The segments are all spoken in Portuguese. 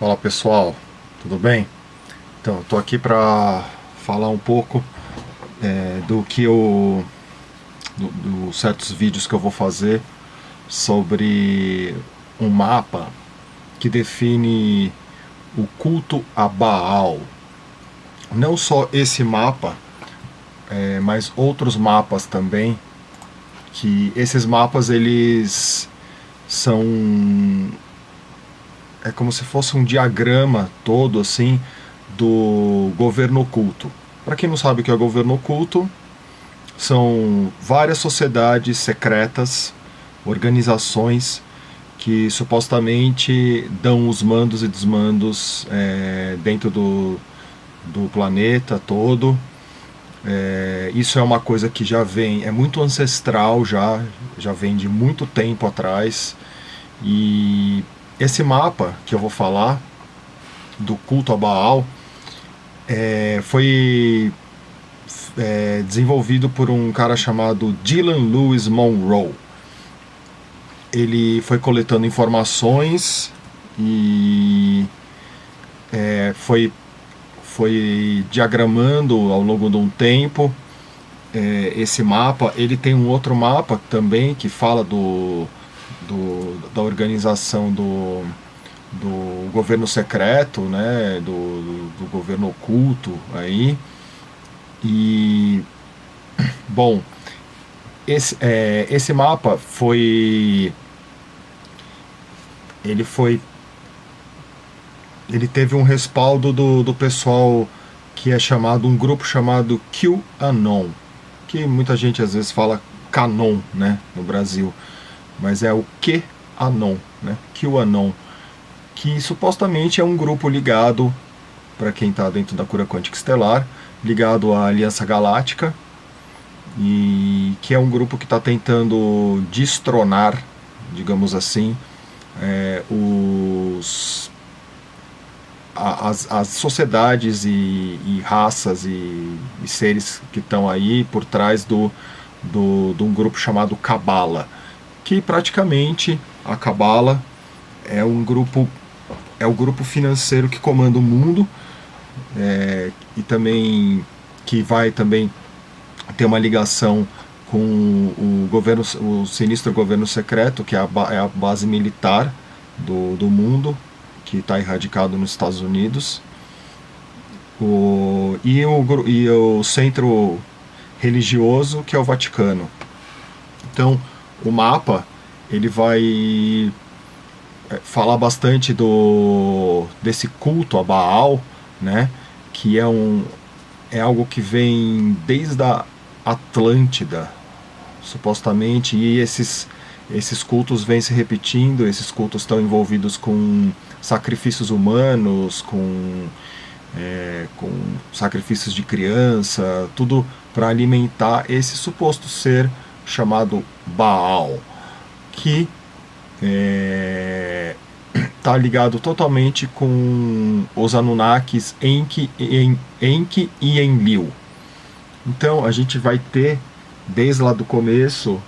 Fala pessoal, tudo bem? Então, estou aqui para falar um pouco é, do que eu. Do, do certos vídeos que eu vou fazer sobre um mapa que define o culto a Baal. Não só esse mapa, é, mas outros mapas também, que esses mapas eles são é como se fosse um diagrama todo assim do governo oculto. Para quem não sabe o que é governo oculto, são várias sociedades secretas, organizações que supostamente dão os mandos e desmandos é, dentro do, do planeta todo. É, isso é uma coisa que já vem, é muito ancestral já, já vem de muito tempo atrás. E esse mapa que eu vou falar, do culto a Baal, é, foi é, desenvolvido por um cara chamado Dylan Lewis Monroe. Ele foi coletando informações e é, foi, foi diagramando ao longo de um tempo é, esse mapa. Ele tem um outro mapa também que fala do, do da organização do, do governo secreto, né, do, do, do governo oculto aí. E, bom, esse, é, esse mapa foi. Ele foi. Ele teve um respaldo do, do pessoal que é chamado, um grupo chamado QAnon, que muita gente às vezes fala Canon, né, no Brasil, mas é o QAnon, né, QAnon que supostamente é um grupo ligado, para quem está dentro da cura quântica estelar, ligado à Aliança Galáctica, e que é um grupo que está tentando destronar, digamos assim, é, os, as, as sociedades e, e raças e, e, seres que estão aí por trás do, do, de um grupo chamado Cabala, que praticamente a Cabala é um grupo é o grupo financeiro que comanda o mundo é, e também que vai também ter uma ligação com o governo, o sinistro governo secreto, que é a, é a base militar do, do mundo, que está erradicado nos Estados Unidos. O, e, o, e o centro religioso, que é o Vaticano. Então, o mapa ele vai é, falar bastante do desse culto a Baal, né? Que é um é algo que vem desde a Atlântida, supostamente, e esses esses cultos vêm se repetindo, esses cultos estão envolvidos com sacrifícios humanos, com, é, com sacrifícios de criança, tudo para alimentar esse suposto ser chamado Baal, que é, tá ligado totalmente com os Anunnakis Enki, en, Enki e Enlil. Então a gente vai ter desde lá do começo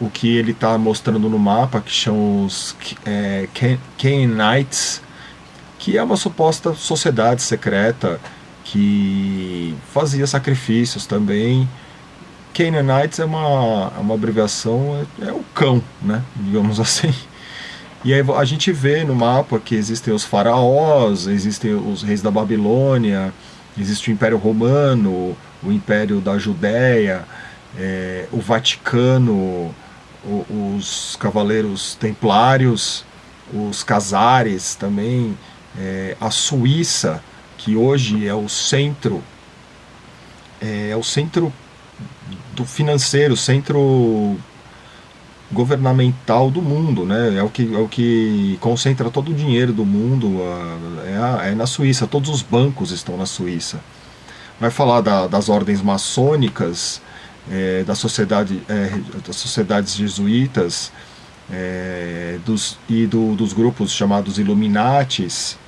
o que ele está mostrando no mapa, que são os é, que é uma suposta sociedade secreta que fazia sacrifícios também Canaanites é uma, é uma abreviação, é, é o cão, né? Digamos assim. E aí a gente vê no mapa que existem os faraós, existem os reis da Babilônia, existe o Império Romano, o Império da Judéia, é, o Vaticano, o, os Cavaleiros Templários, os Casares também, é, a Suíça, que hoje é o centro, é, é o centro do financeiro, centro governamental do mundo, né? É o que, é o que concentra todo o dinheiro do mundo, é, a, é na Suíça, todos os bancos estão na Suíça. Vai falar da, das ordens maçônicas, é, da sociedade, é, das sociedades jesuítas é, dos, e do, dos grupos chamados Illuminatis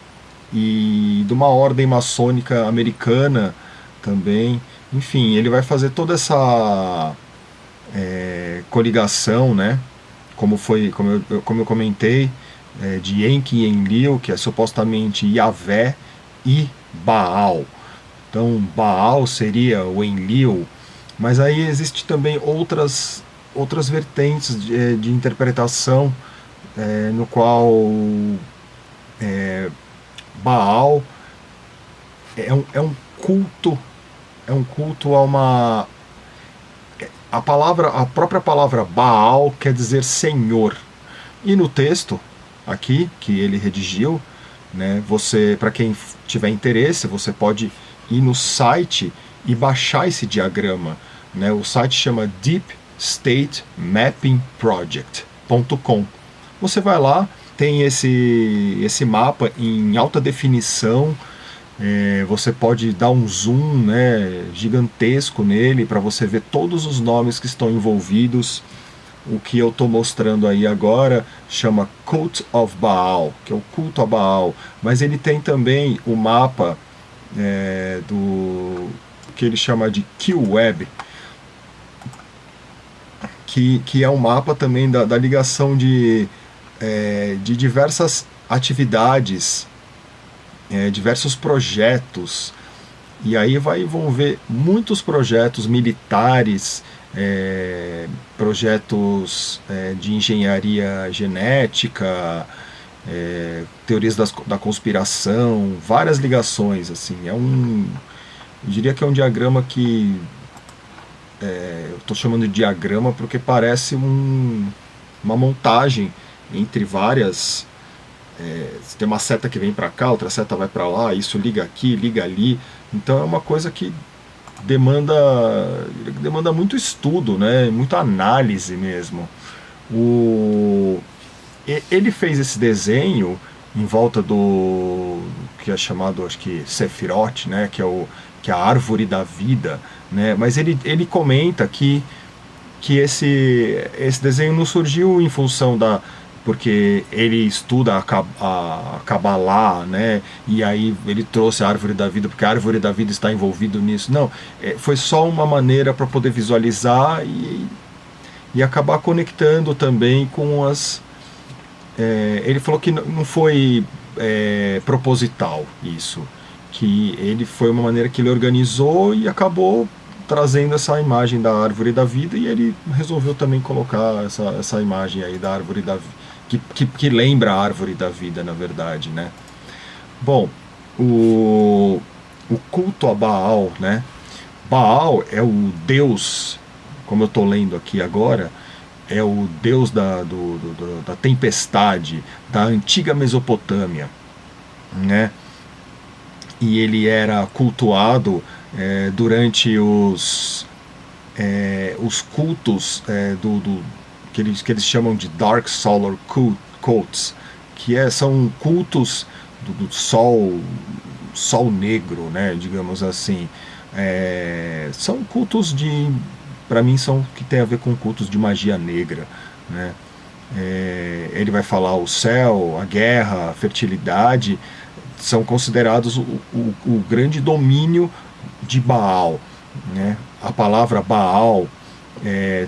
e de uma ordem maçônica americana também. Enfim, ele vai fazer toda essa é, coligação, né? Como foi, como eu, como eu comentei, é, de Enki e Enlil, que é supostamente Yahvé e Baal. Então Baal seria o Enlil, mas aí existe também outras, outras vertentes de, é, de interpretação é, no qual é, Baal é um, é um culto, é um culto a uma a palavra, a própria palavra Baal quer dizer Senhor. E no texto aqui que ele redigiu, né, você, para quem tiver interesse, você pode ir no site e baixar esse diagrama. Né? O site chama Deep State Mapping Project.com. Você vai lá, tem esse, esse mapa em alta definição. É, você pode dar um zoom né, gigantesco nele para você ver todos os nomes que estão envolvidos. O que eu estou mostrando aí agora chama Cult of Baal, que é o culto a Baal. Mas ele tem também o mapa é, do que ele chama de Q-Web, que, que é um mapa também da, da ligação de, é, de diversas atividades, é, diversos projetos. E aí vai envolver muitos projetos militares, é, projetos é, de engenharia genética, é, teorias das, da conspiração, várias ligações. assim É um. Eu diria que é um diagrama que. É, eu estou chamando de diagrama porque parece um, uma montagem entre várias. É, tem uma seta que vem para cá, outra seta vai para lá, isso liga aqui, liga ali. Então é uma coisa que demanda demanda muito estudo, né? Muita análise mesmo. O ele fez esse desenho em volta do que é chamado acho que Sephiroth, né? Que é o que é a árvore da vida, né? Mas ele ele comenta que que esse esse desenho não surgiu em função da porque ele estuda a, Kabbalah, né? E aí ele trouxe a árvore da vida, porque a árvore da vida está envolvido nisso. Não, é, foi só uma maneira para poder visualizar e, e acabar conectando também com as. É, ele falou que não foi é, proposital isso, que ele foi uma maneira que ele organizou e acabou trazendo essa imagem da árvore da vida e ele resolveu também colocar essa, essa imagem aí da árvore da vida que, que, que lembra a árvore da vida, na verdade, né? Bom, o, o culto a Baal, né? Baal é o deus, como eu estou lendo aqui agora, é o deus da, do, do, da tempestade, da antiga Mesopotâmia, né? E ele era cultuado é, durante os, é, os cultos é, do, do que eles, que eles chamam de Dark Solar Cults, que é, são cultos do, do sol, sol negro, né, digamos assim. É, são cultos de, para mim, são que tem a ver com cultos de magia negra, né. É, ele vai falar o céu, a guerra, a fertilidade, são considerados o, o, o grande domínio de Baal. Né? A palavra Baal é,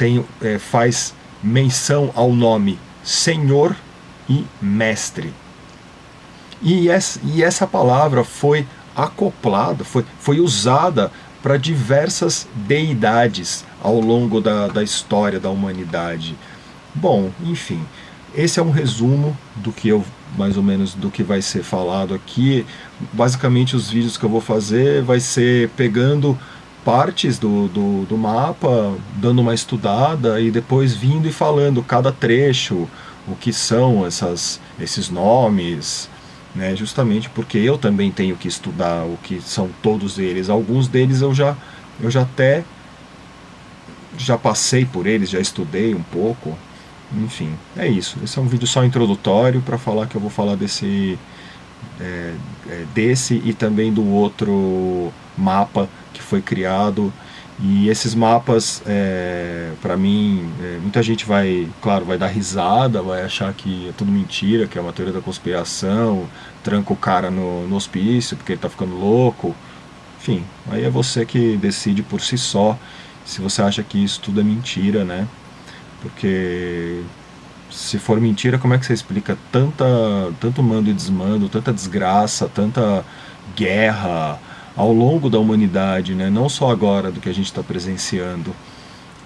tem, é, faz menção ao nome Senhor e Mestre. E essa, e essa palavra foi acoplada, foi, foi usada para diversas deidades ao longo da, da história da humanidade. Bom, enfim, esse é um resumo do que eu mais ou menos do que vai ser falado aqui. Basicamente os vídeos que eu vou fazer vai ser pegando partes do, do, do, mapa, dando uma estudada e depois vindo e falando cada trecho, o que são essas, esses nomes, né? justamente porque eu também tenho que estudar o que são todos eles. Alguns deles eu já, eu já até já passei por eles, já estudei um pouco. Enfim, é isso. Esse é um vídeo só introdutório para falar que eu vou falar desse, é, é, desse e também do outro mapa que foi criado. E esses mapas, é, para mim, é, muita gente vai, claro, vai dar risada, vai achar que é tudo mentira, que é uma teoria da conspiração, tranca o cara no, no hospício porque ele tá ficando louco. Enfim, aí é você que decide por si só se você acha que isso tudo é mentira, né? Porque se for mentira, como é que você explica tanta, tanto mando e desmando, tanta desgraça, tanta guerra ao longo da humanidade, né? não só agora do que a gente está presenciando,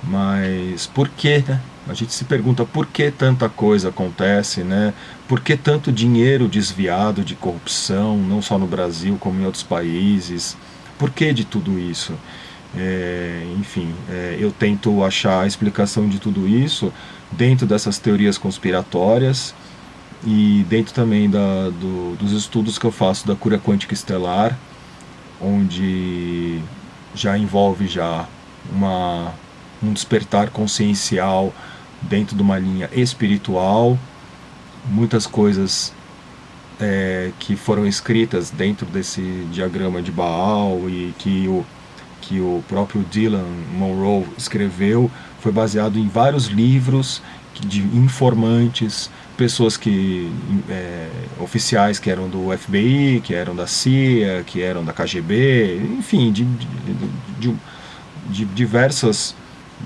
mas por que, né? A gente se pergunta por que tanta coisa acontece, né? Por que tanto dinheiro desviado de corrupção, não só no Brasil como em outros países? Por que de tudo isso? É, enfim, é, eu tento achar a explicação de tudo isso dentro dessas teorias conspiratórias e dentro também da, do, dos estudos que eu faço da cura quântica estelar, onde já envolve já uma, um despertar consciencial dentro de uma linha espiritual, muitas coisas é, que foram escritas dentro desse diagrama de Baal e que o, que o próprio Dylan Monroe escreveu foi baseado em vários livros de informantes, pessoas que é, oficiais que eram do FBI, que eram da CIA, que eram da KGB, enfim, de, de, de, de diversas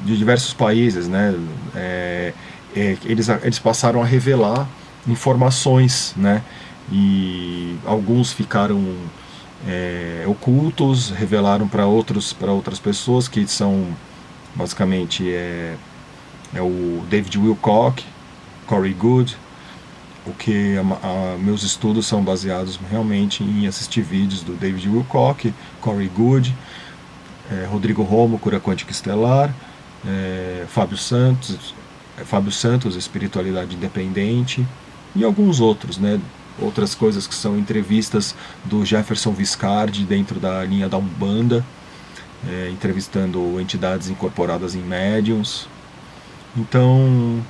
de diversos países, né? É, é, eles, eles passaram a revelar informações, né? E alguns ficaram é, ocultos, revelaram para outros para outras pessoas que são basicamente é, é o David Wilcock, Corey Good, o que a, a, meus estudos são baseados realmente em assistir vídeos do David Wilcock, Corey Good, é, Rodrigo Romo, Cura Quântica Estelar, é, Fábio Santos, é, Fábio Santos, Espiritualidade Independente e alguns outros, né? Outras coisas que são entrevistas do Jefferson Viscardi dentro da linha da Umbanda, é, entrevistando entidades incorporadas em médiums. Então,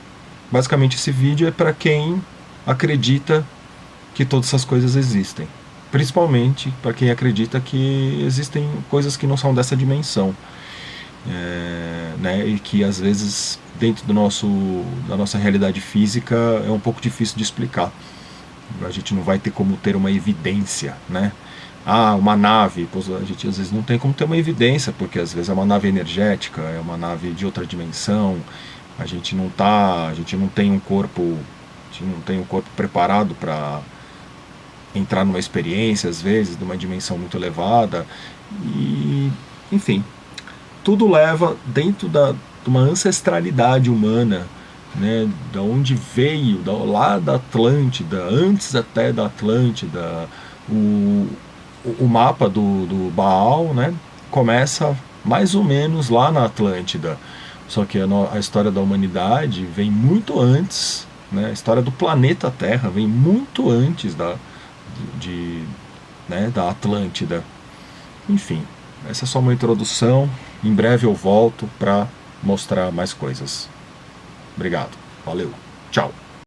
basicamente esse vídeo é para quem acredita que todas essas coisas existem. Principalmente para quem acredita que existem coisas que não são dessa dimensão é, né, e que às vezes dentro do nosso, da nossa realidade física é um pouco difícil de explicar. A gente não vai ter como ter uma evidência, né? Ah, uma nave, a gente às vezes não tem como ter uma evidência, porque às vezes é uma nave energética, é uma nave de outra dimensão, a gente não tá, a gente não tem um corpo, a gente não tem um corpo preparado para entrar numa experiência, às vezes, de uma dimensão muito elevada, e enfim, tudo leva dentro da, de uma ancestralidade humana, né, da onde veio, da, lá da Atlântida, antes até da Atlântida, o, o mapa do, do Baal né, começa mais ou menos lá na Atlântida. Só que a, a história da humanidade vem muito antes, né, a história do planeta Terra vem muito antes da, de, né, da Atlântida. Enfim, essa é só uma introdução. Em breve eu volto para mostrar mais coisas. Obrigado. Valeu. Tchau.